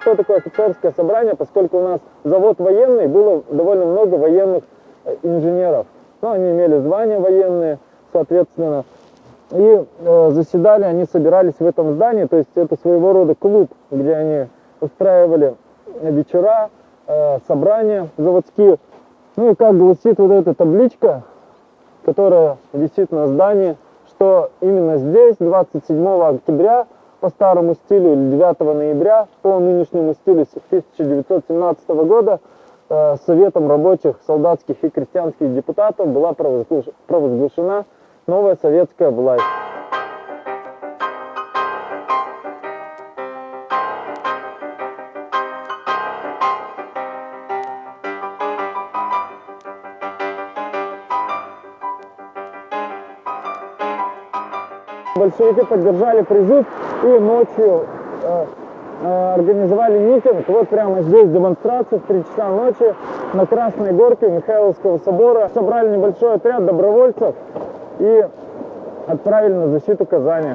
Что такое офицерское собрание? Поскольку у нас завод военный, было довольно много военных э, инженеров. Ну, они имели звания военные, соответственно. И э, заседали, они собирались в этом здании, то есть это своего рода клуб, где они устраивали вечера, э, собрания заводские. Ну и как гласит вот эта табличка, которая висит на здании, что именно здесь, 27 октября, по старому стилю, 9 ноября, по нынешнему стилю 1917 года, э, Советом рабочих, солдатских и крестьянских депутатов была провозглашена новая советская власть. Большевики поддержали призыв и ночью э, э, организовали митинг. Вот прямо здесь демонстрация в 3 часа ночи на Красной Горке Михайловского собора. Собрали небольшой отряд добровольцев и отправили на защиту Казани.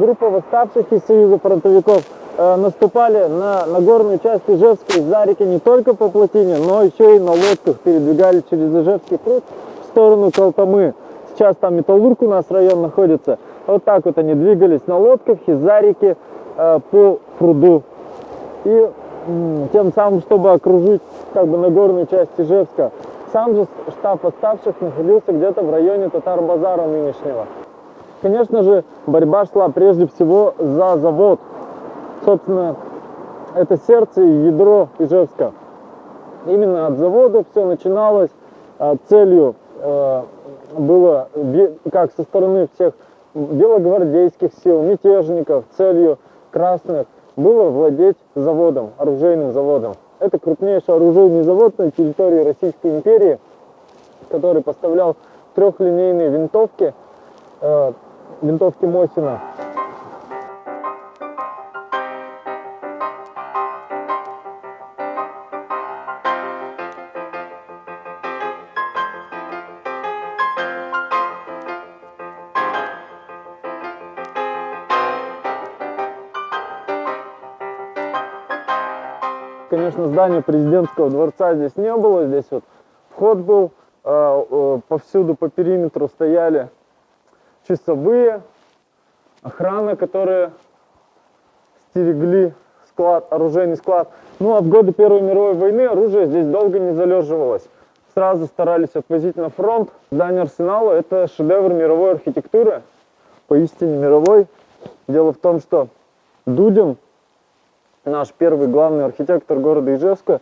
Группа восставших из Союза фронтовиков э, наступали на Нагорную часть Ижевска из-за реки не только по плотине, но еще и на лодках передвигали через Ижевский пруд в сторону Колтамы. Сейчас там Металлург у нас район находится. Вот так вот они двигались на лодках из-за э, по пруду. И тем самым, чтобы окружить как бы Нагорную часть Ижевска. Сам же штаб восставших находился где-то в районе Татар-Базара нынешнего. Конечно же, борьба шла прежде всего за завод. Собственно, это сердце и ядро Ижевска. Именно от завода все начиналось. А, целью э, было, как со стороны всех белогвардейских сил, мятежников, целью красных, было владеть заводом, оружейным заводом. Это крупнейший оружейный завод на территории Российской империи, который поставлял трехлинейные винтовки, э, винтовки Мосина. Конечно, здания президентского дворца здесь не было. Здесь вот вход был, э, э, повсюду по периметру стояли часовые, охрана, которые стерегли склад, оружейный склад. Ну а в годы Первой мировой войны оружие здесь долго не залеживалось. Сразу старались отвозить на фронт. Здание арсенала – это шедевр мировой архитектуры, поистине мировой. Дело в том, что Дудин, наш первый главный архитектор города Ижевска,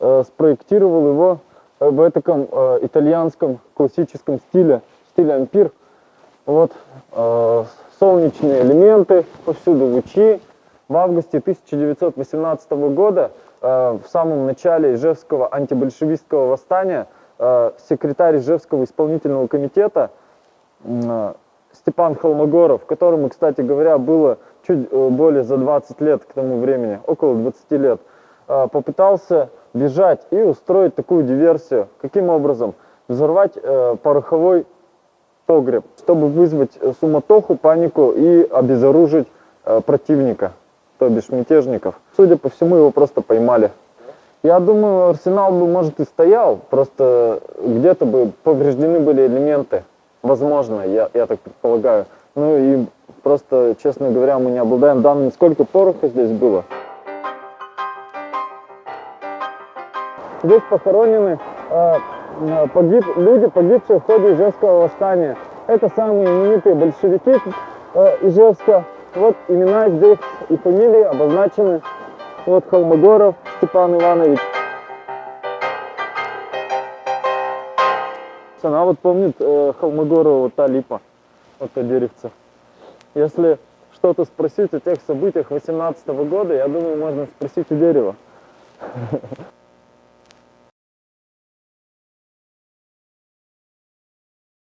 э, спроектировал его в таком э, итальянском классическом стиле, стиле ампир – вот э, солнечные элементы, повсюду лучи. В августе 1918 года, э, в самом начале Ижевского антибольшевистского восстания, э, секретарь Ижевского исполнительного комитета э, Степан Холмогоров, которому, кстати говоря, было чуть э, более за 20 лет к тому времени, около 20 лет, э, попытался бежать и устроить такую диверсию. Каким образом? Взорвать э, пороховой погреб, чтобы вызвать э, суматоху, панику и обезоружить э, противника, то бишь мятежников. Судя по всему, его просто поймали. Я думаю, арсенал бы, может, и стоял, просто где-то бы повреждены были элементы. Возможно, я, я так предполагаю. Ну и просто, честно говоря, мы не обладаем данными, сколько пороха здесь было. Здесь похоронены э, погиб, люди, погибшие в ходе Ижевского восстания. Это самые именитые большевики э, Ижевска. Вот имена здесь и фамилии обозначены. Вот Холмогоров Степан Иванович. Она вот помнит э, Холмогорова, вот та липа, вот то деревце. Если что-то спросить о тех событиях 18 года, я думаю, можно спросить у дерева.